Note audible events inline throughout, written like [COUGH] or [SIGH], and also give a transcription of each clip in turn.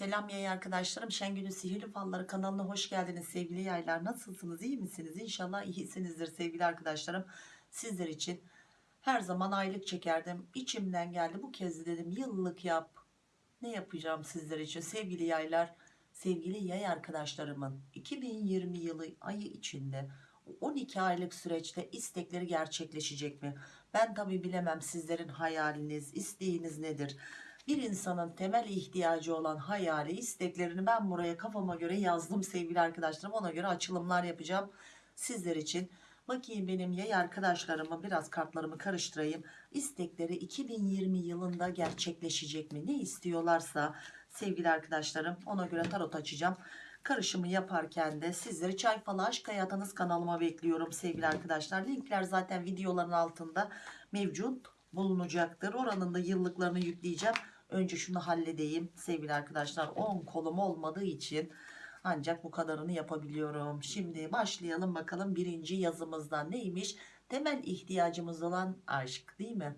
Selam yay arkadaşlarım. Şengül'ün Sihirli Falları kanalına hoş geldiniz sevgili yaylar. Nasılsınız? iyi misiniz? İnşallah iyisinizdir sevgili arkadaşlarım. Sizler için her zaman aylık çekerdim. İçimden geldi. Bu kez de dedim yıllık yap. Ne yapacağım sizler için sevgili yaylar? Sevgili yay arkadaşlarımın 2020 yılı ayı içinde 12 aylık süreçte istekleri gerçekleşecek mi? Ben tabi bilemem sizlerin hayaliniz, isteğiniz nedir? Bir insanın temel ihtiyacı olan hayali, isteklerini ben buraya kafama göre yazdım sevgili arkadaşlarım. Ona göre açılımlar yapacağım sizler için. Bakayım benim yay arkadaşlarımı biraz kartlarımı karıştırayım. İstekleri 2020 yılında gerçekleşecek mi? Ne istiyorlarsa sevgili arkadaşlarım ona göre tarot açacağım. Karışımı yaparken de sizleri Çay Falı Aşk Hayatınız kanalıma bekliyorum sevgili arkadaşlar. Linkler zaten videoların altında mevcut bulunacaktır. Oranın da yıllıklarını yükleyeceğim. Önce şunu halledeyim sevgili arkadaşlar. 10 kolum olmadığı için ancak bu kadarını yapabiliyorum. Şimdi başlayalım bakalım birinci yazımızdan neymiş? Temel ihtiyacımız olan aşk değil mi?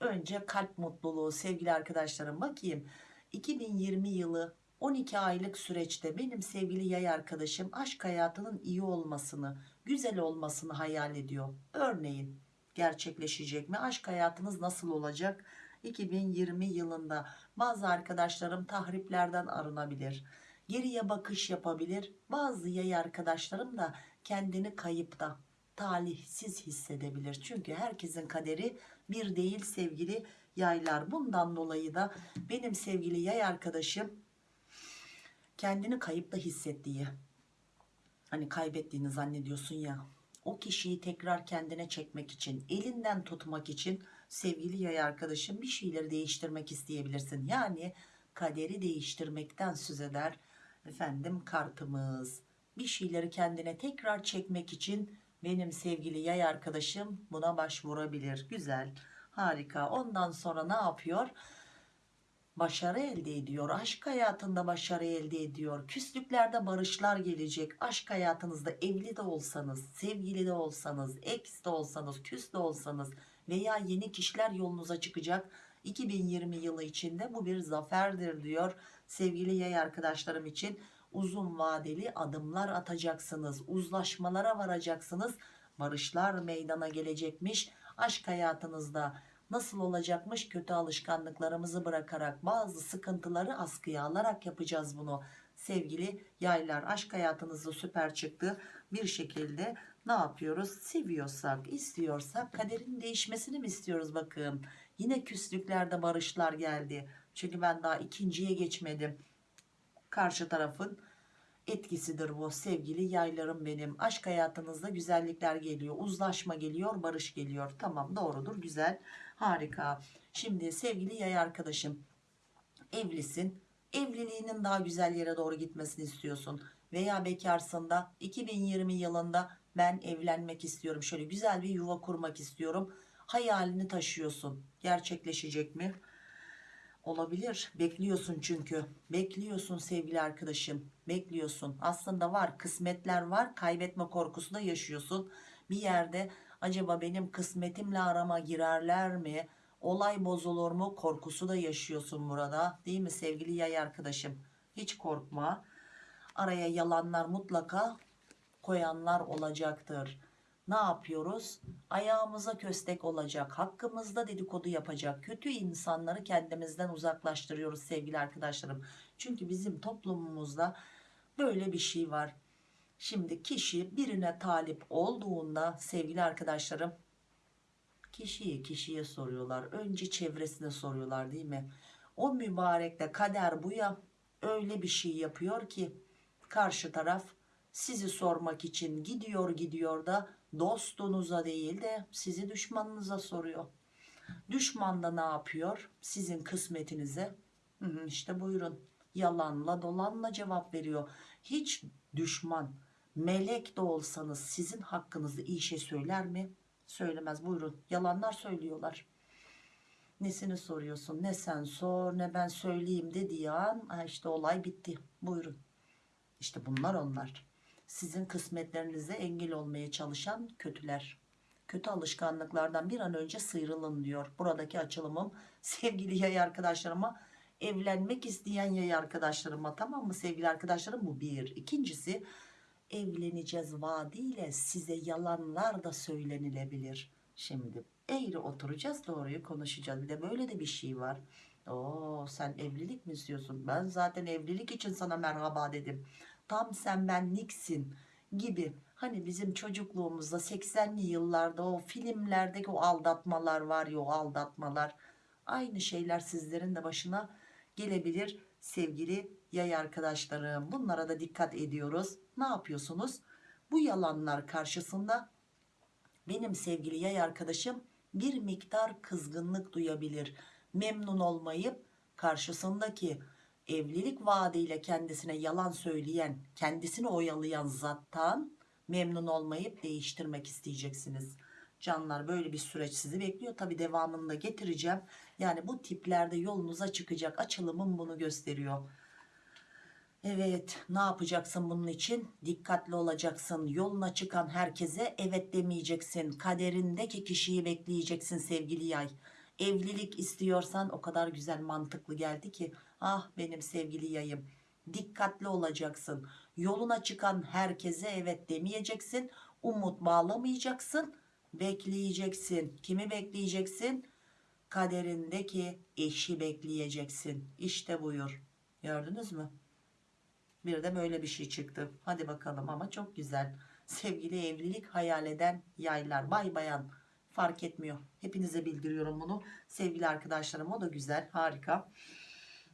Önce kalp mutluluğu sevgili arkadaşlarım bakayım. 2020 yılı 12 aylık süreçte benim sevgili yay arkadaşım aşk hayatının iyi olmasını, güzel olmasını hayal ediyor. Örneğin gerçekleşecek mi? Aşk hayatınız nasıl olacak? 2020 yılında bazı arkadaşlarım tahriplerden arınabilir. Geriye bakış yapabilir. Bazı yay arkadaşlarım da kendini kayıpta, talihsiz hissedebilir. Çünkü herkesin kaderi bir değil sevgili yaylar. Bundan dolayı da benim sevgili yay arkadaşım kendini kayıpta hissettiği, hani kaybettiğini zannediyorsun ya, o kişiyi tekrar kendine çekmek için, elinden tutmak için sevgili yay arkadaşım bir şeyleri değiştirmek isteyebilirsin. Yani kaderi değiştirmekten söz eder efendim kartımız. Bir şeyleri kendine tekrar çekmek için benim sevgili yay arkadaşım buna başvurabilir. Güzel, harika. Ondan sonra ne yapıyor? Başarı elde ediyor. Aşk hayatında başarı elde ediyor. Küslüklerde barışlar gelecek. Aşk hayatınızda evli de olsanız, sevgili de olsanız, ex de olsanız, küs de olsanız veya yeni kişiler yolunuza çıkacak. 2020 yılı içinde bu bir zaferdir diyor sevgili yay arkadaşlarım için. Uzun vadeli adımlar atacaksınız uzlaşmalara varacaksınız. Barışlar meydana gelecekmiş. Aşk hayatınızda nasıl olacakmış? Kötü alışkanlıklarımızı bırakarak bazı sıkıntıları askıya alarak yapacağız bunu. Sevgili yaylar aşk hayatınızda süper çıktı. Bir şekilde ne yapıyoruz? Seviyorsak istiyorsak kaderin değişmesini mi istiyoruz bakın? Yine küslüklerde barışlar geldi. Çünkü ben daha ikinciye geçmedim. Karşı tarafın etkisidir bu. Sevgili yaylarım benim. Aşk hayatınızda güzellikler geliyor. Uzlaşma geliyor barış geliyor. Tamam doğrudur güzel harika. Şimdi sevgili yay arkadaşım evlisin. Evliliğinin daha güzel yere doğru gitmesini istiyorsun. Veya bekarsın da 2020 yılında ben evlenmek istiyorum şöyle güzel bir yuva kurmak istiyorum. Hayalini taşıyorsun. Gerçekleşecek mi? Olabilir. Bekliyorsun çünkü. Bekliyorsun sevgili arkadaşım. Bekliyorsun. Aslında var kısmetler var. Kaybetme korkusu da yaşıyorsun. Bir yerde acaba benim kısmetimle arama girerler mi? Olay bozulur mu? Korkusu da yaşıyorsun burada değil mi sevgili yay arkadaşım? Hiç korkma. Araya yalanlar mutlaka koyanlar olacaktır. Ne yapıyoruz? Ayağımıza köstek olacak hakkımızda dedikodu yapacak kötü insanları kendimizden uzaklaştırıyoruz sevgili arkadaşlarım. Çünkü bizim toplumumuzda böyle bir şey var. Şimdi kişi birine talip olduğunda sevgili arkadaşlarım kişiyi kişiye soruyorlar önce çevresine soruyorlar değil mi? O mübarekte kader bu ya öyle bir şey yapıyor ki karşı taraf sizi sormak için gidiyor gidiyor da dostunuza değil de sizi düşmanınıza soruyor. Düşman da ne yapıyor? Sizin kısmetinize işte buyurun yalanla dolanla cevap veriyor. Hiç düşman melek de olsanız sizin hakkınızda iyi şey söyler mi? Söylemez buyurun yalanlar söylüyorlar. Nesini soruyorsun ne sen sor ne ben söyleyeyim dediği an işte olay bitti buyurun. İşte bunlar onlar sizin kısmetlerinize engel olmaya çalışan kötüler. Kötü alışkanlıklardan bir an önce sıyrılın diyor. Buradaki açılımım [LAUGHS] sevgili yay arkadaşlarıma evlenmek isteyen yay arkadaşlarıma tamam mı sevgili arkadaşlarım bu bir. İkincisi evleneceğiz vaadiyle size yalanlar da söylenilebilir. Şimdi eğri oturacağız doğruyu konuşacağız. Bir de böyle de bir şey var. Oo sen evlilik mi istiyorsun? Ben zaten evlilik için sana merhaba dedim. Tam sen benliksin gibi. Hani bizim çocukluğumuzda 80'li yıllarda o filmlerdeki o aldatmalar var ya o aldatmalar. Aynı şeyler sizlerin de başına gelebilir sevgili yay arkadaşlarım. Bunlara da dikkat ediyoruz. Ne yapıyorsunuz? Bu yalanlar karşısında benim sevgili yay arkadaşım bir miktar kızgınlık duyabilir. Memnun olmayıp karşısındaki evlilik vaadiyle kendisine yalan söyleyen, kendisini oyalayan zattan memnun olmayıp değiştirmek isteyeceksiniz. Canlar böyle bir süreç sizi bekliyor. Tabi devamını da getireceğim. Yani bu tiplerde yolunuza çıkacak açılımım bunu gösteriyor. Evet ne yapacaksın bunun için? Dikkatli olacaksın. Yoluna çıkan herkese evet demeyeceksin. Kaderindeki kişiyi bekleyeceksin sevgili yay. Evlilik istiyorsan o kadar güzel mantıklı geldi ki. Ah benim sevgili yayım. Dikkatli olacaksın. Yoluna çıkan herkese evet demeyeceksin. Umut bağlamayacaksın. Bekleyeceksin. Kimi bekleyeceksin? Kaderindeki eşi bekleyeceksin. İşte buyur. Gördünüz mü? Bir de böyle bir şey çıktı. Hadi bakalım ama çok güzel. Sevgili evlilik hayal eden yaylar. Bay bayan fark etmiyor. Hepinize bildiriyorum bunu. Sevgili arkadaşlarım o da güzel. Harika.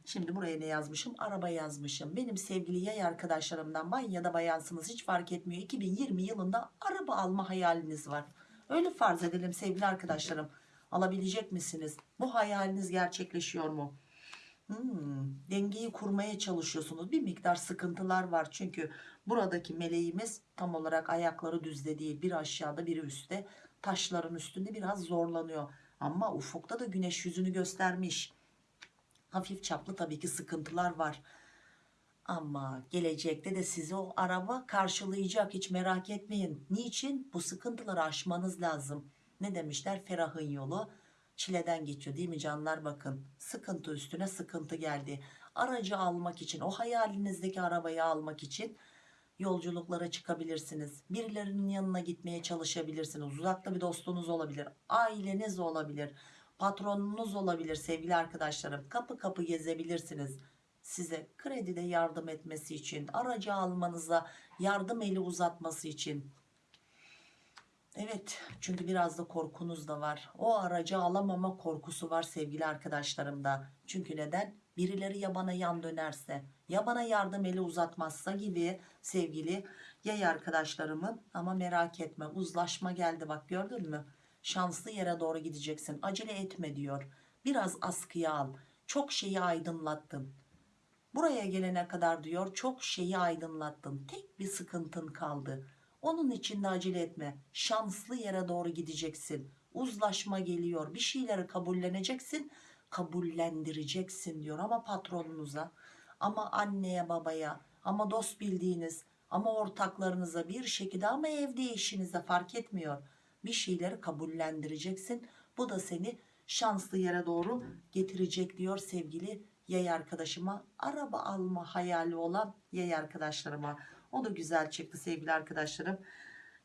Şimdi buraya ne yazmışım? Araba yazmışım. Benim sevgili yay arkadaşlarımdan bay ya da bayansınız hiç fark etmiyor. 2020 yılında araba alma hayaliniz var. Öyle farz edelim sevgili arkadaşlarım. Alabilecek misiniz? Bu hayaliniz gerçekleşiyor mu? Hmm, dengeyi kurmaya çalışıyorsunuz. Bir miktar sıkıntılar var. Çünkü buradaki meleğimiz tam olarak ayakları düzde değil. Bir aşağıda biri üstte. Taşların üstünde biraz zorlanıyor. Ama ufukta da güneş yüzünü göstermiş. Hafif çaplı tabii ki sıkıntılar var. Ama gelecekte de sizi o araba karşılayacak hiç merak etmeyin. Niçin? Bu sıkıntıları aşmanız lazım. Ne demişler? Ferahın yolu çileden geçiyor değil mi canlar bakın. Sıkıntı üstüne sıkıntı geldi. Aracı almak için o hayalinizdeki arabayı almak için yolculuklara çıkabilirsiniz. Birilerinin yanına gitmeye çalışabilirsiniz. Uzakta bir dostunuz olabilir. Aileniz olabilir. Patronunuz olabilir sevgili arkadaşlarım. Kapı kapı gezebilirsiniz. Size kredide yardım etmesi için, aracı almanıza yardım eli uzatması için. Evet çünkü biraz da korkunuz da var. O aracı alamama korkusu var sevgili arkadaşlarımda. Çünkü neden? Birileri ya bana yan dönerse ya bana yardım eli uzatmazsa gibi sevgili yay arkadaşlarımın ama merak etme uzlaşma geldi bak gördün mü? Şanslı yere doğru gideceksin acele etme diyor. Biraz askıya al çok şeyi aydınlattın. Buraya gelene kadar diyor çok şeyi aydınlattın. Tek bir sıkıntın kaldı. Onun için de acele etme. Şanslı yere doğru gideceksin. Uzlaşma geliyor. Bir şeyleri kabulleneceksin. Kabullendireceksin diyor ama patronunuza, ama anneye babaya, ama dost bildiğiniz, ama ortaklarınıza bir şekilde ama evde eşinize fark etmiyor. Bir şeyleri kabullendireceksin. Bu da seni şanslı yere doğru getirecek diyor sevgili yay arkadaşıma. Araba alma hayali olan yay arkadaşlarıma. O da güzel çıktı sevgili arkadaşlarım.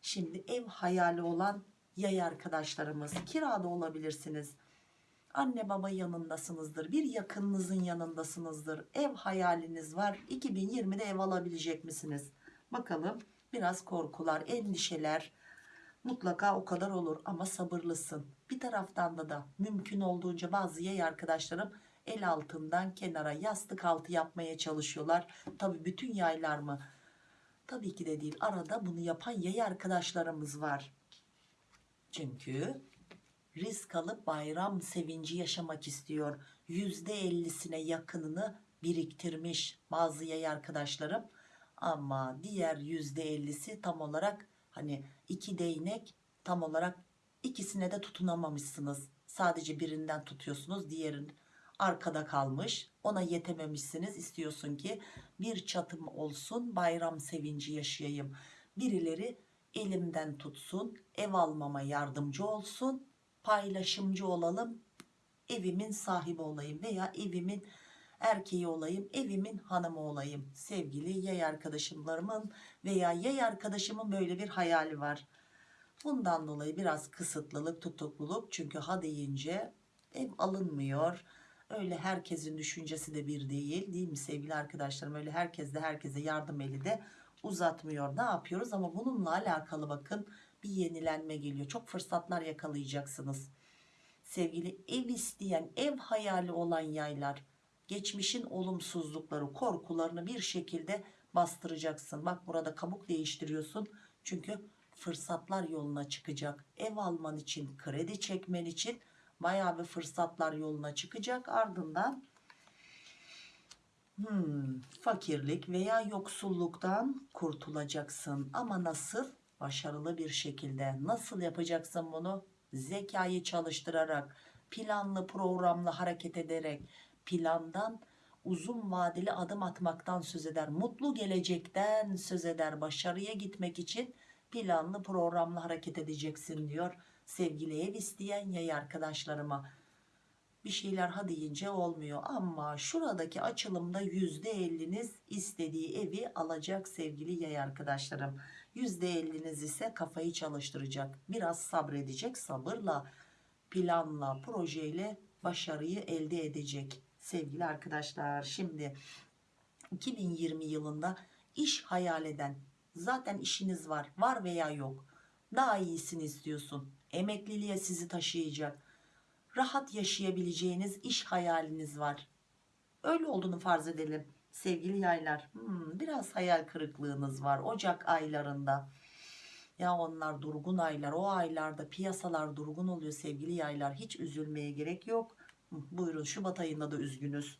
Şimdi ev hayali olan yay arkadaşlarımız. Kirada olabilirsiniz. Anne baba yanındasınızdır. Bir yakınınızın yanındasınızdır. Ev hayaliniz var. 2020'de ev alabilecek misiniz? Bakalım biraz korkular, endişeler mutlaka o kadar olur ama sabırlısın. Bir taraftan da da mümkün olduğunca bazı yay arkadaşlarım el altından kenara yastık altı yapmaya çalışıyorlar. Tabi bütün yaylar mı? Tabii ki de değil. Arada bunu yapan yay arkadaşlarımız var. Çünkü risk alıp bayram sevinci yaşamak istiyor. %50'sine yakınını biriktirmiş bazı yay arkadaşlarım. Ama diğer %50'si tam olarak hani iki değnek tam olarak ikisine de tutunamamışsınız. Sadece birinden tutuyorsunuz diğerin arkada kalmış ona yetememişsiniz istiyorsun ki bir çatım olsun bayram sevinci yaşayayım birileri elimden tutsun ev almama yardımcı olsun paylaşımcı olalım evimin sahibi olayım veya evimin erkeği olayım evimin hanımı olayım. Sevgili yay arkadaşlarımın veya yay arkadaşımın böyle bir hayali var. Bundan dolayı biraz kısıtlılık tutukluluk. Çünkü ha deyince ev alınmıyor. Öyle herkesin düşüncesi de bir değil değil mi sevgili arkadaşlarım? Öyle herkes de herkese yardım eli de uzatmıyor. Ne yapıyoruz? Ama bununla alakalı bakın bir yenilenme geliyor. Çok fırsatlar yakalayacaksınız. Sevgili ev isteyen ev hayali olan yaylar geçmişin olumsuzlukları korkularını bir şekilde bastıracaksın. Bak burada kabuk değiştiriyorsun. Çünkü fırsatlar yoluna çıkacak. Ev alman için kredi çekmen için bayağı bir fırsatlar yoluna çıkacak. Ardından hmm, fakirlik veya yoksulluktan kurtulacaksın. Ama nasıl başarılı bir şekilde nasıl yapacaksın bunu? Zekayı çalıştırarak planlı programlı hareket ederek plandan uzun vadeli adım atmaktan söz eder mutlu gelecekten söz eder başarıya gitmek için planlı programlı hareket edeceksin diyor sevgili ev isteyen yay arkadaşlarıma. Bir şeyler ha deyince olmuyor ama şuradaki açılımda yüzde elliniz istediği evi alacak sevgili yay arkadaşlarım yüzde elliniz ise kafayı çalıştıracak. Biraz sabredecek sabırla planla projeyle başarıyı elde edecek. Sevgili arkadaşlar şimdi 2020 yılında iş hayal eden zaten işiniz var var veya yok daha iyisini istiyorsun. Emekliliğe sizi taşıyacak. Rahat yaşayabileceğiniz iş hayaliniz var. Öyle olduğunu farz edelim sevgili yaylar hmm, biraz hayal kırıklığınız var Ocak aylarında. Ya onlar durgun aylar o aylarda piyasalar durgun oluyor sevgili yaylar. Hiç üzülmeye gerek yok. Hı, buyurun Şubat ayında da üzgünüz.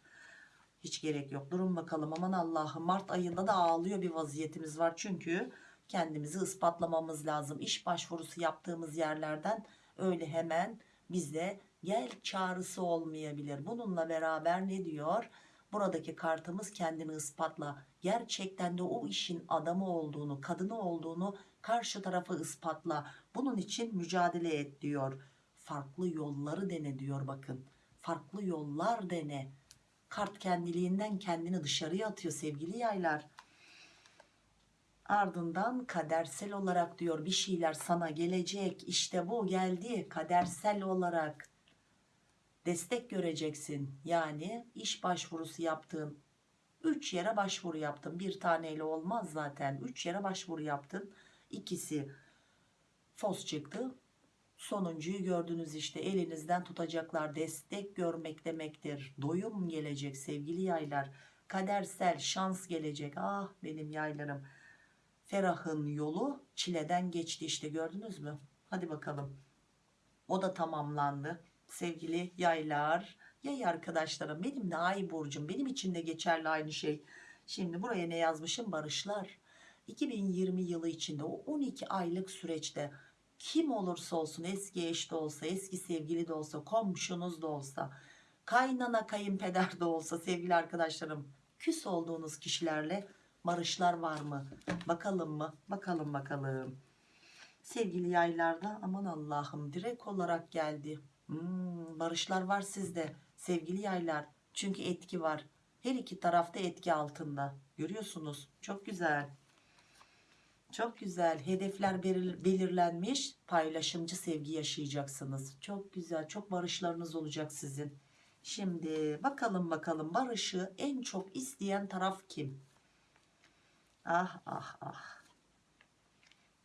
Hiç gerek yok. Durun bakalım aman Allah'ım Mart ayında da ağlıyor bir vaziyetimiz var. Çünkü kendimizi ispatlamamız lazım. İş başvurusu yaptığımız yerlerden öyle hemen bize gel çağrısı olmayabilir. Bununla beraber ne diyor buradaki kartımız kendini ispatla. Gerçekten de o işin adamı olduğunu kadını olduğunu karşı tarafı ispatla. Bunun için mücadele et diyor. Farklı yolları dene diyor bakın. Farklı yollar dene. Kart kendiliğinden kendini dışarıya atıyor sevgili yaylar. Ardından kadersel olarak diyor bir şeyler sana gelecek. İşte bu geldi kadersel olarak destek göreceksin. Yani iş başvurusu yaptığın 3 yere başvuru yaptın. Bir taneyle olmaz zaten. 3 yere başvuru yaptın. İkisi fos çıktı. Sonuncuyu gördünüz işte. Elinizden tutacaklar. Destek görmek demektir. Doyum gelecek sevgili yaylar. Kadersel şans gelecek. Ah benim yaylarım. Ferahın yolu çileden geçti işte. Gördünüz mü? Hadi bakalım. O da tamamlandı sevgili yaylar yay arkadaşlarım benim de ay burcum benim için de geçerli aynı şey. Şimdi buraya ne yazmışım? Barışlar. 2020 yılı içinde o 12 aylık süreçte kim olursa olsun eski eş de olsa eski sevgili de olsa komşunuz da olsa kaynana kayınpeder de olsa sevgili arkadaşlarım küs olduğunuz kişilerle barışlar var mı? Bakalım mı? Bakalım bakalım. Sevgili yaylarda aman Allah'ım direkt olarak geldi hmm, barışlar var sizde sevgili yaylar. Çünkü etki var. Her iki tarafta etki altında. Görüyorsunuz. Çok güzel. Çok güzel. Hedefler belir- belirlenmiş. Paylaşımcı sevgi yaşayacaksınız. Çok güzel. Çok barışlarınız olacak sizin. Şimdi bakalım bakalım. Barışı en çok isteyen taraf kim? Ah ah ah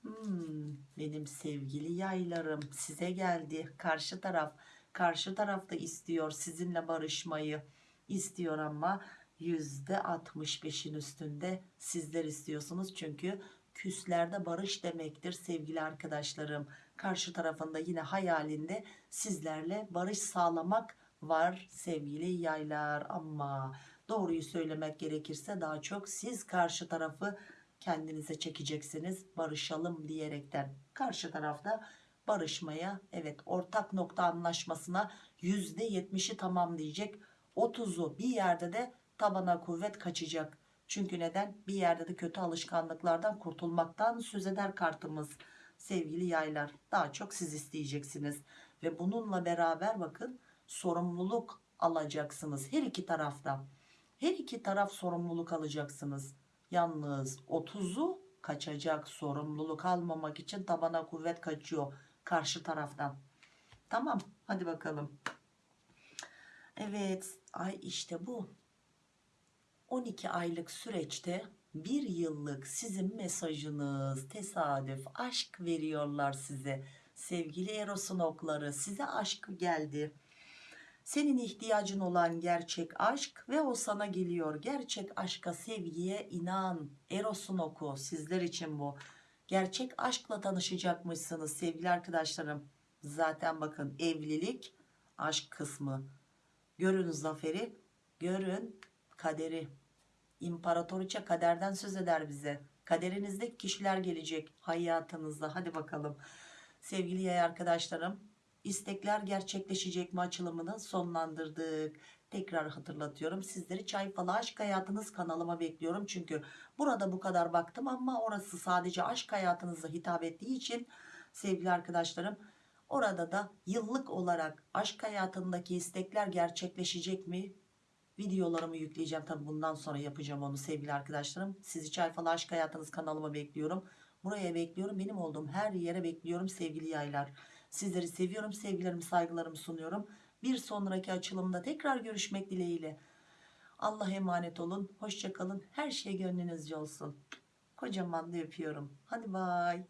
Hmm, benim sevgili yaylarım size geldi. Karşı taraf karşı tarafta istiyor sizinle barışmayı. İstiyor ama yüzde 65'in üstünde sizler istiyorsunuz. Çünkü küslerde barış demektir sevgili arkadaşlarım. Karşı tarafında yine hayalinde sizlerle barış sağlamak var sevgili yaylar. Ama doğruyu söylemek gerekirse daha çok siz karşı tarafı kendinize çekeceksiniz barışalım diyerekten. Karşı tarafta barışmaya evet ortak nokta anlaşmasına yüzde yetmişi tamam diyecek. 30'u bir yerde de tabana kuvvet kaçacak. Çünkü neden? Bir yerde de kötü alışkanlıklardan kurtulmaktan söz eder kartımız. Sevgili yaylar daha çok siz isteyeceksiniz. Ve bununla beraber bakın sorumluluk alacaksınız her iki tarafta. Her iki taraf sorumluluk alacaksınız. Yalnız 30'u kaçacak sorumluluk almamak için tabana kuvvet kaçıyor karşı taraftan. Tamam hadi bakalım. Evet ay işte bu. 12 aylık süreçte bir yıllık sizin mesajınız tesadüf aşk veriyorlar size. Sevgili Eros'un okları size aşk geldi. Senin ihtiyacın olan gerçek aşk ve o sana geliyor. Gerçek aşka, sevgiye inan. Eros'un oku sizler için bu. Gerçek aşkla tanışacakmışsınız sevgili arkadaşlarım. Zaten bakın evlilik aşk kısmı. Görün zaferi, görün kaderi. İmparatoriçe kaderden söz eder bize. Kaderinizde kişiler gelecek hayatınızda. Hadi bakalım. Sevgili yay arkadaşlarım, istekler gerçekleşecek mi açılımını sonlandırdık. Tekrar hatırlatıyorum. Sizleri Çay Falı Aşk Hayatınız kanalıma bekliyorum. Çünkü burada bu kadar baktım ama orası sadece aşk hayatınıza hitap ettiği için sevgili arkadaşlarım orada da yıllık olarak aşk hayatındaki istekler gerçekleşecek mi? Videolarımı yükleyeceğim. Tabi bundan sonra yapacağım onu sevgili arkadaşlarım. Sizi Çay Falı Aşk Hayatınız kanalıma bekliyorum. Buraya bekliyorum. Benim olduğum her yere bekliyorum sevgili yaylar. Sizleri seviyorum. Sevgilerimi, saygılarımı sunuyorum. Bir sonraki açılımda tekrar görüşmek dileğiyle. Allah emanet olun. Hoşçakalın. Her şey gönlünüzce olsun. Kocaman da öpüyorum. Hadi bay.